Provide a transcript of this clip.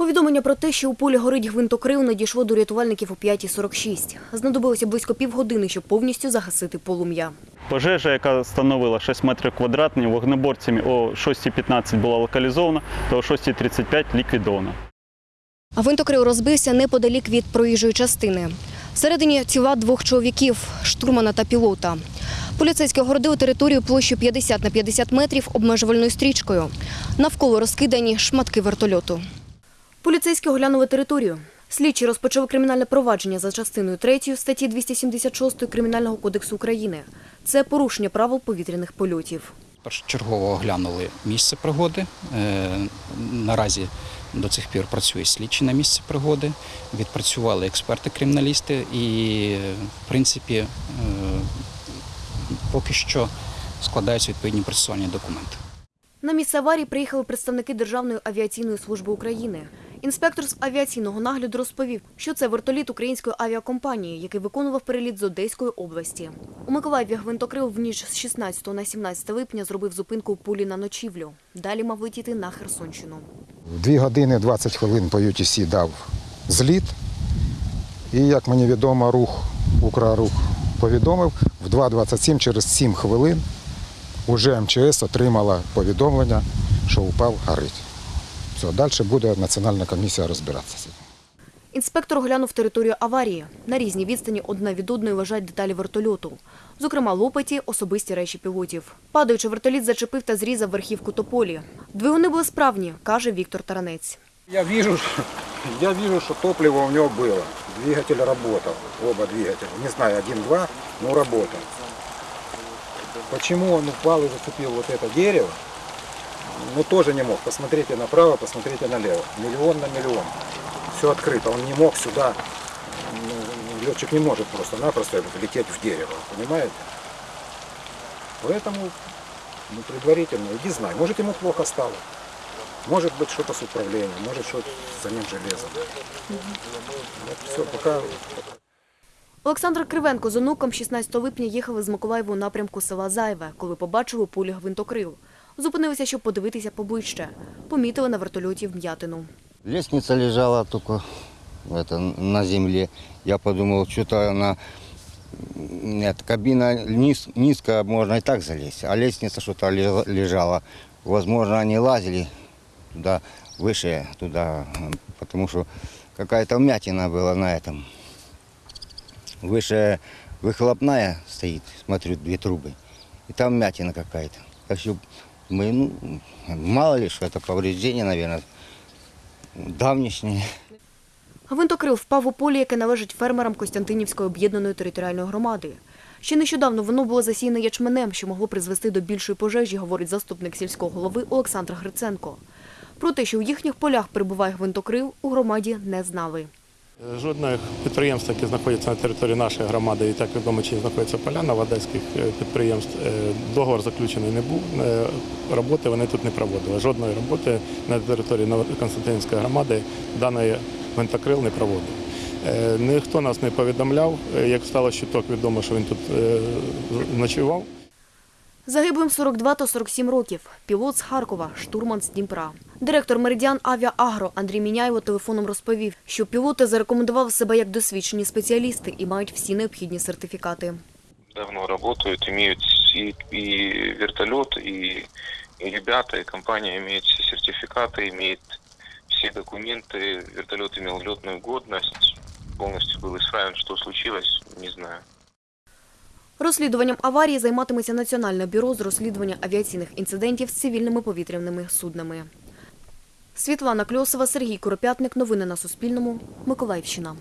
Повідомлення про те, що у полі горить гвинтокрил, надійшло до рятувальників о 5.46. Знадобилося близько півгодини, щоб повністю загасити полум'я. Пожежа, яка становила 6 метрів квадратних, вогнеборцями о 6.15 була локалізована, то о 6.35 ліквідована. Гвинтокрил розбився неподалік від проїжджої частини. Всередині тіла двох чоловіків – штурмана та пілота. Поліцейські огородили територію площею 50 на 50 метрів обмежувальною стрічкою. Навколо розкидані шматки вертольоту. Поліцейські оглянули територію. Слідчі розпочали кримінальне провадження за частиною 3 статті 276 Кримінального кодексу України. Це порушення правил повітряних польотів. Першочергово оглянули місце пригоди. Е, Наразі до цих пір працює слідчі на місці пригоди. Відпрацювали експерти-криміналісти і, в принципі, е, поки що складаються відповідні процесуальні документи. На місце аварії приїхали представники Державної авіаційної служби України. Інспектор з авіаційного нагляду розповів, що це вертоліт української авіакомпанії, який виконував переліт з Одеської області. У Миколаєві гвинтокрил в ніч з 16 на 17 липня зробив зупинку у пулі на ночівлю. Далі мав летіти на Херсонщину. 2 години 20 хвилин по UTC дав зліт. І, як мені відомо, рух, Украрух повідомив, в 2.27 через 7 хвилин уже МЧС отримала повідомлення, що упав горить. Все, далі буде Національна комісія розбиратися. Інспектор оглянув територію аварії. На різній відстані одна від одної лежать деталі вертольоту. Зокрема, лопаті, особисті речі пілотів. Падаючи, вертоліт зачепив та зрізав верхівку тополі. Двигуни були справні, каже Віктор Таранець. Я вижу, я вижу, что топливо у него было. Двигатель работал, оба двигателя. Не знаю, один-два, но работал. Почему он упал и зацепил вот это дерево? Ну, тоже не мог. Посмотрите направо, посмотрите налево. Миллион на миллион. Все открыто. Он не мог сюда. ну, Летчик не может просто-напросто лететь в дерево. Понимаете? Поэтому ну, предварительно, иди знай. Может, ему плохо стало. Может быть, что-то с управлением, может, что за ним железом. Вот все, пока Олександр Кривенко з онуком 16 липня їхали з Миколаєва у напрямку села Зайве, коли побачили у пулі гвинтокрил. Зупинилися, щоб подивитися поближче. Помітили на вертольоті вм'ятину. Лестница лежала только это, на земле. Я подумал, что-то она... Нет, кабина низ, низкая, можно и так залезть. А лестница что-то лежа- лежала. Возможно, они лазили туда, выше туда, м, потому что какая-то вмятина была на этом. Выше выхлопная стоит, смотрю, две трубы. И там вмятина какая-то. Так что мы, ну, мало ли, что это повреждение, наверное, давнішнє. Гвинтокрил впав у полі, яке належить фермерам Костянтинівської об'єднаної територіальної громади. Ще нещодавно воно було засіяне ячменем, що могло призвести до більшої пожежі, говорить заступник сільського голови Олександр Гриценко. Про те, що у їхніх полях перебуває гвинтокрил, у громаді не знали. Жодних підприємств, які знаходяться на території нашої громади, і так відомо, чи знаходяться поляна в одеських е, підприємств, е, договор заключений не був. е, Роботи вони тут не проводили. Жодної роботи на території Новоконстантинівської громади даний гвинтокрил не проводив. Ніхто нас не повідомляв. Як стало щиток, відомо, що він тут ночував. Загиблим 42 та 47 років. Пілот з Харкова, штурман з Дніпра. Директор Меридіан Авіаагро Андрій Міняєво телефоном розповів, що пілоти зарекомендували себе як досвідчені спеціалісти і мають всі необхідні сертифікати. давно работают, имеют и, и вертолет, и, и ребята, и компания имеет все сертификаты, имеет все документы. Вертолет имел летную годность, полностью был исправен. Что случилось, не знаю. Розслідуванням аварії займатиметься Національне бюро з розслідування авіаційних інцидентів з цивільними повітряними суднами. Світлана Кльосова, Сергій Куропятник. Новини на Суспільному. Миколаївщина.